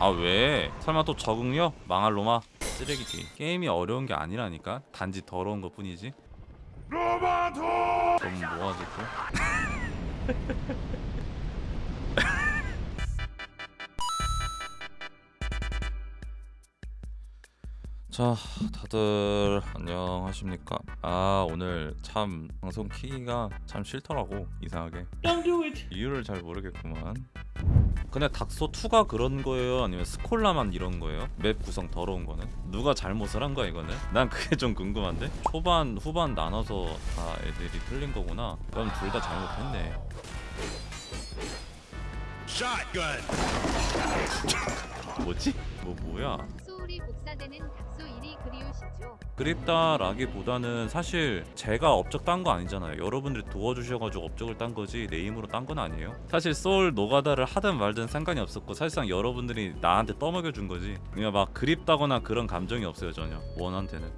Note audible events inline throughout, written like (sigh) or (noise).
아 왜? 설마 또 적응력? 망할 놈아 쓰레기 게임. 게임이 어려운 게 아니라니까? 단지 더러운 것 뿐이지. 너무 뭐하지 또? (laughs) 자 다들 안녕하십니까? 아 오늘 참 방송 키기가 참 싫더라고 이상하게 It. 이유를 잘 모르겠구만 근데 닥소2가 그런 거예요 아니면 스콜라만 이런 거예요? 맵 구성 더러운 거는? 누가 잘못을 한 거야 이거는? 난 그게 좀 궁금한데? 초반 후반 나눠서 다 애들이 틀린 거구나 그럼 둘 다 잘못했네. 뭐지? 뭐 뭐야 소울이 복사되는 닥소 1이 그리우시죠? 그립다라기보다는 사실 제가 업적 딴 거 아니잖아요. 여러분들이 도와주셔가지고 업적을 딴 거지 내 힘으로 딴 건 아니에요. 사실 소울 노가다를 하든 말든 상관이 없었고 사실상 여러분들이 나한테 떠먹여 준 거지. 그냥 막 그립다거나 그런 감정이 없어요 전혀. 원한테는.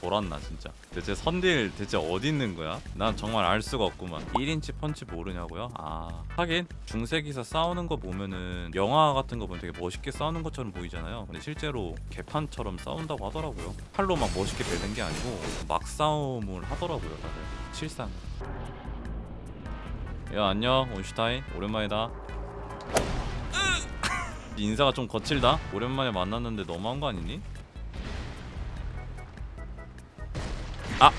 돌았나 진짜 대체 선딜 대체 어디 있는 거야? 난 정말 알 수가 없구만 1인치 펀치 모르냐고요? 아 하긴 중세기사 싸우는 거 보면은 영화 같은 거 보면 되게 멋있게 싸우는 것처럼 보이잖아요 근데 실제로 개판처럼 싸운다고 하더라고요 팔로 막 멋있게 베는 게 아니고 막 싸움을 하더라고요 다들 실상 야 안녕 온슈타인 오랜만이다 (laughs) 인사가 좀 거칠다? 오랜만에 만났는데 너무한 거 아니니? 아.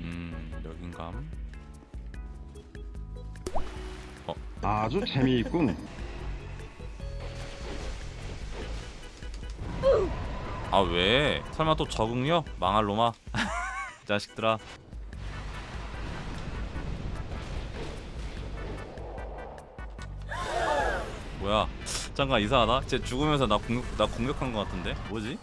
음, 여긴감. 아주 재미있군. 아 왜? 설마 또 적응력? 망할 놈아. (laughs) 자식들아. 뭐야? 잠깐 이상하다. 쟤 죽으면서 나 공격 나 공격한 것 같은데. 뭐지?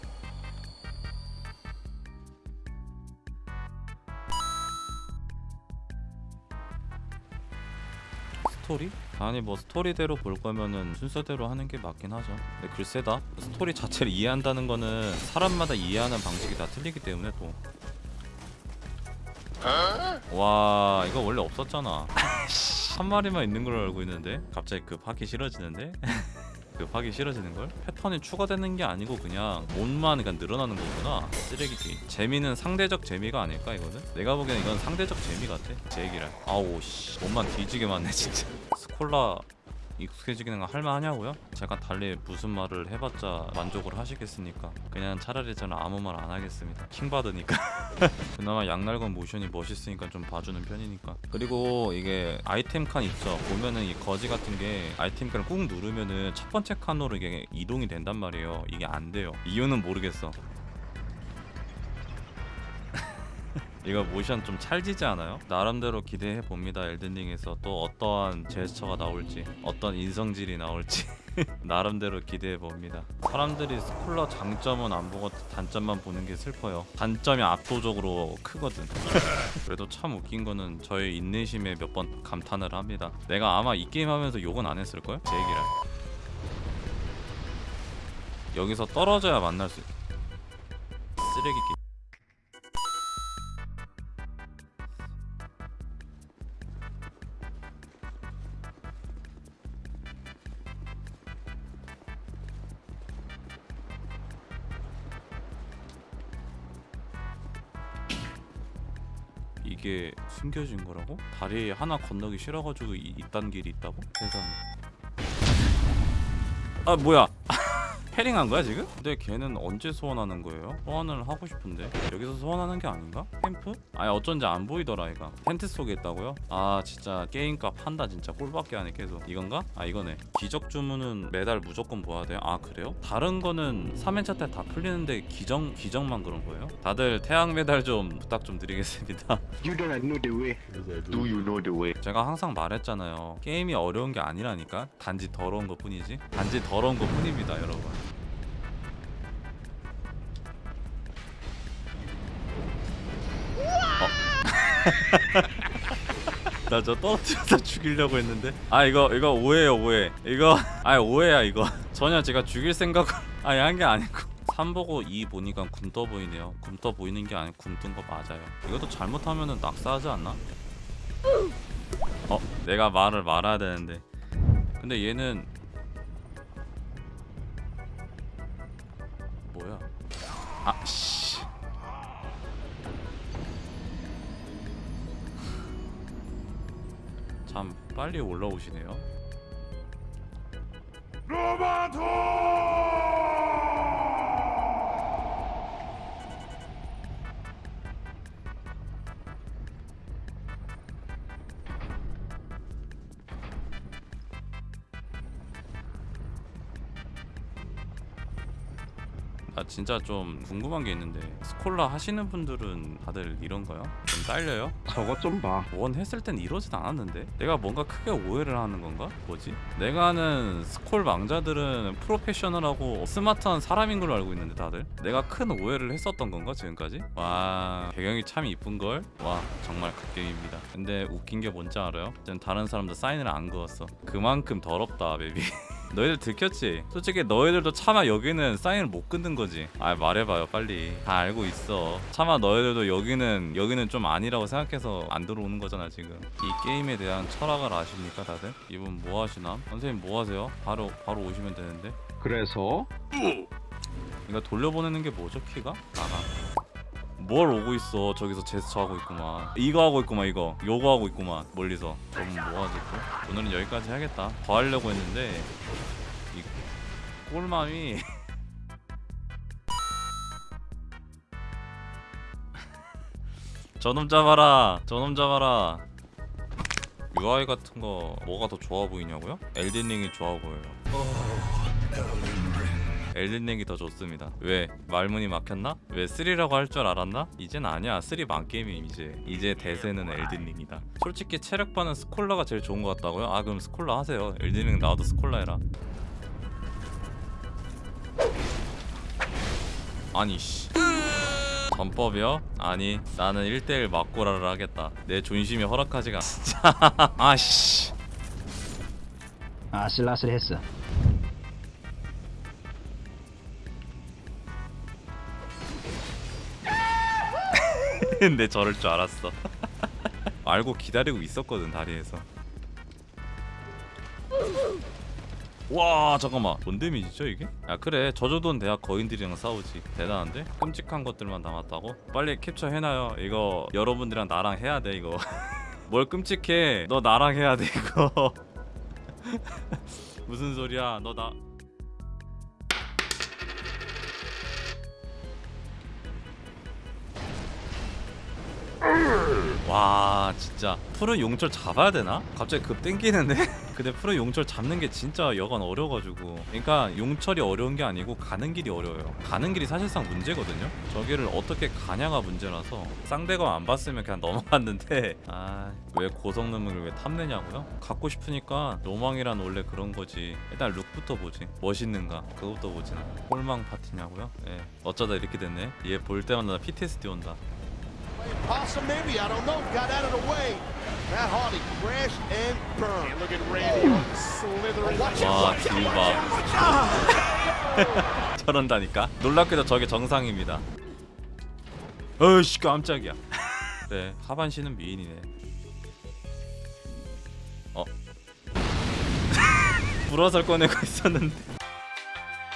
스토리? 아니 뭐 스토리대로 볼 거면은 순서대로 하는 게 맞긴 하죠. 근데 글쎄다. 스토리 자체를 이해한다는 거는 사람마다 이해하는 방식이 다 틀리기 때문에 또. 와 이거 원래 없었잖아. (laughs) 한 마리만 있는 걸로 알고 있는데 갑자기 급 하기 싫어지는데? (laughs) 급 하기 싫어지는 걸? 패턴이 추가되는 게 아니고 그냥 몸만 그냥 늘어나는 거구나. 쓰레기 게임. 재미는 상대적 재미가 아닐까 이거는? 내가 보기엔 이건 상대적 재미 같아. 제 얘기를. 아우 씨. 몸만 뒤지게 많네 진짜. 스콜라 익숙해지기는 할만하냐고요? 제가 달리 무슨 말을 해봤자 만족을 하시겠습니까? 그냥 차라리 저는 아무 말 안 하겠습니다. 킹 받으니까. (laughs) 그나마 양날건 모션이 멋있으니까 좀 봐주는 편이니까. 그리고 이게 아이템 칸 있죠. 보면은 이 거지 같은 게 아이템 칸을 꾹 누르면은 첫 번째 칸으로 이게 이동이 된단 말이에요. 이게 안 돼요. 이유는 모르겠어. 이거 모션 좀 찰지지 않아요? 나름대로 기대해 봅니다. 엘든링에서 또 어떠한 제스처가 나올지, 어떤 인성질이 나올지 (laughs) 나름대로 기대해 봅니다. 사람들이 스콜러 장점은 안 보고 단점만 보는 게 슬퍼요. 단점이 압도적으로 크거든. (laughs) 그래도 참 웃긴 거는 저의 인내심에 몇 번 감탄을 합니다. 내가 아마 이 게임 하면서 욕은 안 했을 걸? 제 얘기를. 여기서 떨어져야 만날 수. 쓰레기 이게 숨겨진 거라고? 다리 하나 건너기 싫어가지고 이, 이딴 길이 있다고? 세상 아 뭐야 (laughs) 패링한 거야 지금? 근데 걔는 언제 소환하는 거예요? 소환을 하고 싶은데 여기서 소환하는 게 아닌가? 캠프? 아니 어쩐지 안 보이더라 얘가 텐트 속에 있다고요? 아 진짜 게임값 한다 진짜 꼴밖에 안해 계속 이건가? 아 이거네 기적 주문은 매달 무조건 보아야 돼요? 아 그래요? 다른 거는 3회차 때 다 풀리는데 기적, 기적만 그런 거예요? 다들 태양 메달 좀 부탁 좀 드리겠습니다 (laughs) You don't know the way. Do you know the way? 제가 항상 말했잖아요. 게임이 어려운 게 아니라니까. 단지 더러운 것 뿐이지. 단지 더러운 것 뿐입니다, 여러분. 나 저 떨어뜨려서 (laughs) 죽이려고 했는데. 아 이거 이거 오해요 오해. 이거 아 오해야 이거. (laughs) 전혀 제가 죽일 생각 (laughs) 아니 한게 아니고. 3 보고 2 보니까 굼떠 보이네요. 굼떠 보이는 게 아니고 굼뜬 거 맞아요. 이것도 잘못하면은 낙사하지 않나? 어 내가 말을 말아야 되는데. 근데 얘는 뭐야? 아씨 참 빨리 올라오시네요 나 진짜 좀 궁금한 게 있는데 스콜라 하시는 분들은 다들 이런가요? 좀 딸려요? 저것 좀 봐. 원 했을 땐 이러진 않았는데 내가 뭔가 크게 오해를 하는 건가? 뭐지? 내가 아는 스콜 망자들은 프로페셔널하고 스마트한 사람인 걸로 알고 있는데 다들 내가 큰 오해를 했었던 건가 지금까지? 와 배경이 참 이쁜걸? 와 정말 갓게임입니다 근데 웃긴 게 뭔지 알아요? 다른 사람들 사인을 안 그었어 그만큼 더럽다 베비 (laughs) 너희들 들켰지? 솔직히 너희들도 차마 여기는 사인을 못 끊는 거지 아 말해봐요 빨리 다 알고 있어 차마 너희들도 여기는 여기는 좀 아니라고 생각해서 안 들어오는 거잖아 지금 이 게임에 대한 철학을 아십니까 다들? 이분 뭐 하시나? 선생님 뭐 하세요? 바로 바로 오시면 되는데 그래서 이거 돌려보내는 게 뭐죠 키가? 나가 뭘 오고 있어? 저기서 제스처 하고 있구만. 이거 하고 있구만 이거. 요거 하고 있구만 멀리서. 그럼 뭐하지 또? 오늘은 여기까지 해야겠다. 더 하려고 했는데 이 꼴맘이. (laughs) 저놈 잡아라 저놈 잡아라. UI 같은 거 뭐가 더 좋아 보이냐고요? 엘든링이 좋아 보여요 엘든링이 더 좋습니다 왜? 말문이 막혔나? 왜 3라고 할 줄 알았나? 이젠 아니야 3 만게임임 이제 이제 대세는 엘든링이다 솔직히 체력반은 스콜라가 제일 좋은 것 같다고요? 아 그럼 스콜라 하세요 엘든링 나와도 스콜라 해라 아니 씨 전법이요? 아니 나는 1대1 맞고라를 하겠다 내 존심이 허락하지가 진짜 (laughs) 아씨 아슬아슬했어. 근데 저럴 줄 알았어. (laughs) 알고 기다리고 있었거든 다리에서. 와 잠깐만. 뭔 데미지죠 이게? 야 그래. 저 정도는 대학 거인들이랑 싸우지. 대단한데? 끔찍한 것들만 남았다고? 빨리 캡처 해놔요. 이거 여러분들이랑 나랑 해야 돼 이거. (laughs) 뭘 끔찍해. 너 나랑 해야 돼 이거. (laughs) 무슨 소리야? 너나 와 진짜. 프로 용철 잡아야 되나? 갑자기 급 땡기는데? (laughs) 근데 프로 용철 잡는 게 진짜 여간 어려가지고. 그러니까 용철이 어려운 게 아니고 가는 길이 어려워요. 가는 길이 사실상 문제거든요. 저기를 어떻게 가냐가 문제라서 쌍대가 안 봤으면 그냥 (laughs) 넘어갔는데. 아 왜 고성능을 왜 탐내냐고요? 갖고 싶으니까 로망이란 원래 그런 거지. 일단 룩부터 보지. 멋있는가? 그것부터 보지. 홀망 파티냐고요? 예. 어쩌다 이렇게 됐네. 얘 볼 때마다 나 PTSD 온다 Possum, maybe. I don't know. Got out of the way. Matt Hardy crashed and burned. look at Randy slithering. Watch it, 와 watch it, 딜바 watch it. 저런다니까 놀랍게도 저게 정상입니다 어이씨 깜짝이야 그래 하반신은 미인이네 어 불화설 꺼내고 있었는데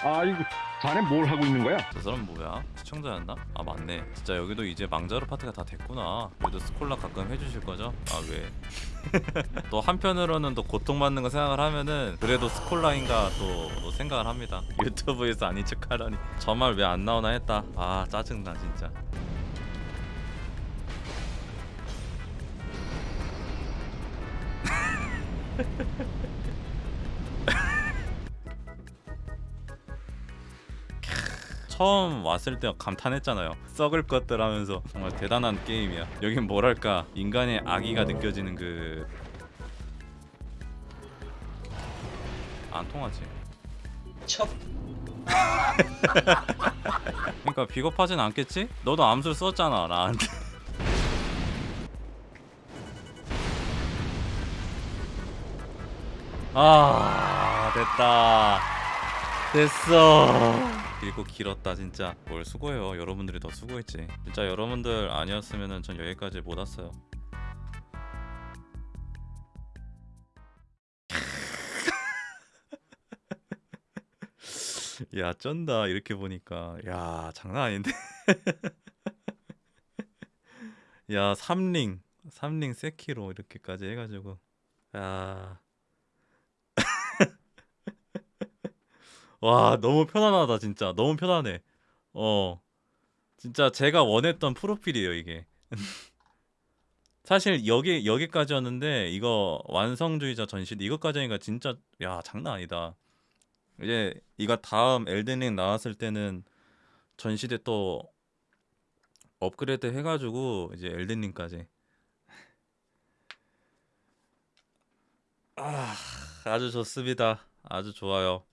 아 이거 자네 뭘 하고 있는 거야? 저 사람 뭐야 시청자였나? 아 맞네 진짜 여기도 이제 망자루 파트가 다 됐구나 그래도 스콜라 가끔 해주실 거죠? 아 왜? (laughs) 또 한편으로는 또 고통받는 거 생각을 하면은 그래도 스콜라인가 또, 또 생각을 합니다 (laughs) 유튜브에서 아닌 척 하라니 저 말 왜 안 나오나 했다 아 짜증나 진짜 (laughs) 처음 왔을 때 감탄했잖아요. 썩을 것들 하면서 정말 대단한 게임이야. 여긴 뭐랄까? 인간의 악의가 느껴지는 그... 안 통하지? 척. 그러니까 비겁하진 않겠지? 너도 암술 썼잖아 나한테. 아 됐다. 됐어 길고 길었다 진짜. 뭘 수고해요. 여러분들이 더 수고했지. 진짜 여러분들 아니었으면은 전 여기까지 못 왔어요. (laughs) 야 쩐다 이렇게 보니까. 야 장난 아닌데. (laughs) 야 삼링. 삼링 세키로 이렇게까지 해가지고. 야 와 너무 편안하다 진짜. 너무 편안해. 어. 진짜 제가 원했던 프로필이에요 이게. (laughs) 사실 여기 여기까지였는데 이거 완성주의자 전시 이것까지 하니까 진짜 야 장난 아니다. 이제 이거 다음 엘든링 나왔을 때는 전시대 또 업그레이드 해가지고 이제 엘든링까지. 아 아주 좋습니다. 아주 좋아요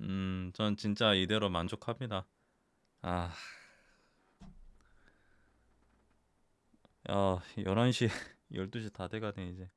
음, 전 진짜 이대로 만족합니다. 아, 야, 11시, 12시 다 돼가네 이제.